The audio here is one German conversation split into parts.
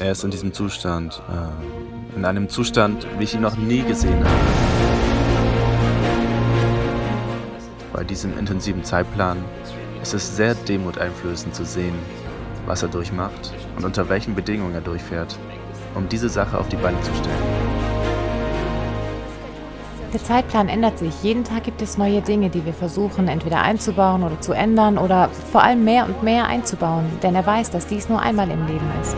Er ist in diesem Zustand, äh, in einem Zustand, wie ich ihn noch nie gesehen habe. Bei diesem intensiven Zeitplan ist es sehr demuteinflößend zu sehen, was er durchmacht und unter welchen Bedingungen er durchfährt, um diese Sache auf die Beine zu stellen. Der Zeitplan ändert sich. Jeden Tag gibt es neue Dinge, die wir versuchen entweder einzubauen oder zu ändern oder vor allem mehr und mehr einzubauen, denn er weiß, dass dies nur einmal im Leben ist.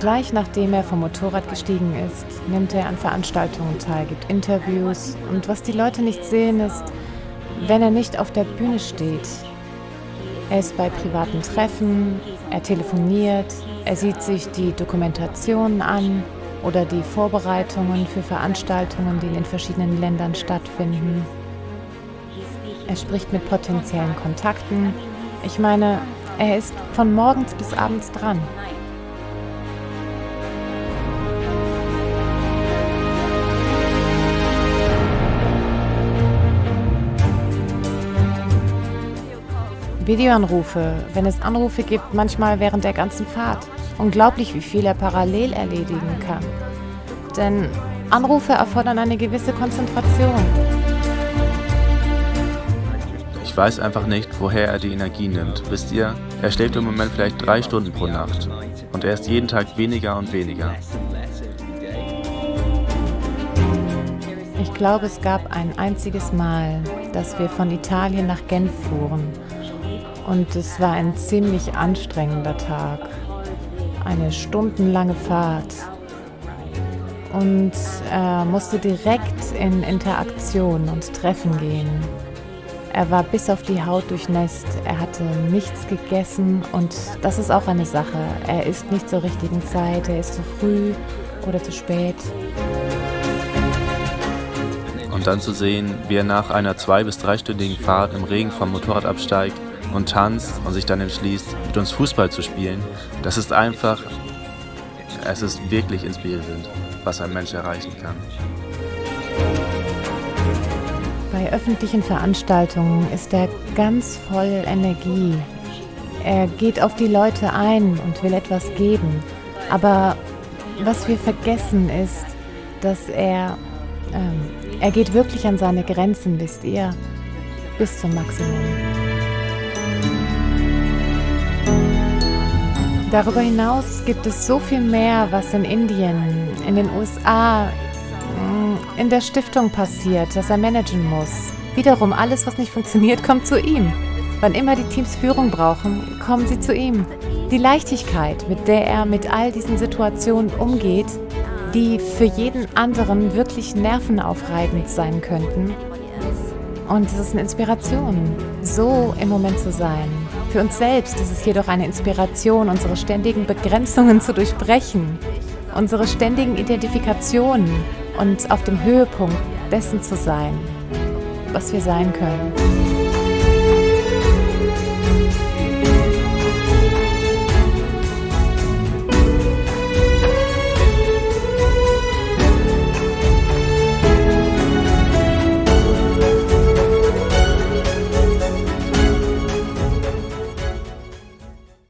Gleich nachdem er vom Motorrad gestiegen ist, nimmt er an Veranstaltungen teil, gibt Interviews und was die Leute nicht sehen ist, wenn er nicht auf der Bühne steht. Er ist bei privaten Treffen, er telefoniert, er sieht sich die Dokumentationen an, oder die Vorbereitungen für Veranstaltungen, die in den verschiedenen Ländern stattfinden. Er spricht mit potenziellen Kontakten. Ich meine, er ist von morgens bis abends dran. Videoanrufe, wenn es Anrufe gibt, manchmal während der ganzen Fahrt. Unglaublich, wie viel er parallel erledigen kann. Denn Anrufe erfordern eine gewisse Konzentration. Ich weiß einfach nicht, woher er die Energie nimmt. Wisst ihr, er schläft im Moment vielleicht drei Stunden pro Nacht. Und er ist jeden Tag weniger und weniger. Ich glaube, es gab ein einziges Mal, dass wir von Italien nach Genf fuhren. Und es war ein ziemlich anstrengender Tag eine stundenlange Fahrt und er musste direkt in Interaktion und Treffen gehen. Er war bis auf die Haut durchnässt, er hatte nichts gegessen und das ist auch eine Sache. Er isst nicht zur richtigen Zeit, er ist zu früh oder zu spät. Und dann zu sehen, wie er nach einer zwei- bis dreistündigen Fahrt im Regen vom Motorrad absteigt und tanzt und sich dann entschließt, mit uns Fußball zu spielen, das ist einfach, es ist wirklich inspirierend, was ein Mensch erreichen kann. Bei öffentlichen Veranstaltungen ist er ganz voll Energie. Er geht auf die Leute ein und will etwas geben. Aber was wir vergessen ist, dass er, ähm, er geht wirklich an seine Grenzen, wisst ihr, bis zum Maximum. Darüber hinaus gibt es so viel mehr, was in Indien, in den USA, in der Stiftung passiert, das er managen muss. Wiederum, alles, was nicht funktioniert, kommt zu ihm. Wann immer die Teams Führung brauchen, kommen sie zu ihm. Die Leichtigkeit, mit der er mit all diesen Situationen umgeht, die für jeden anderen wirklich nervenaufreibend sein könnten. Und es ist eine Inspiration, so im Moment zu sein. Für uns selbst ist es jedoch eine Inspiration, unsere ständigen Begrenzungen zu durchbrechen, unsere ständigen Identifikationen und auf dem Höhepunkt dessen zu sein, was wir sein können.